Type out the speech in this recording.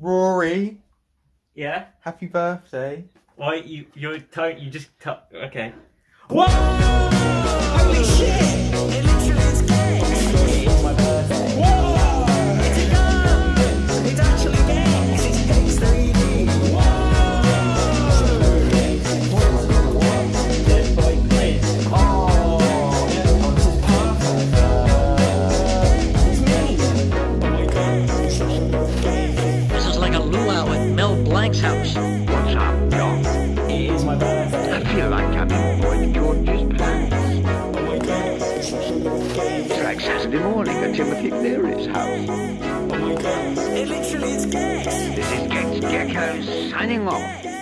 Rory, Yeah. happy birthday. Why you you tone you just t- okay. Holy Blanc's house. What's up, Doc? It is my birthday. I feel like having Boyd George's plans. Oh it's like Saturday morning at Timothy Cleary's house. Oh, my God. It literally is gay. This is Gex Gecko signing off.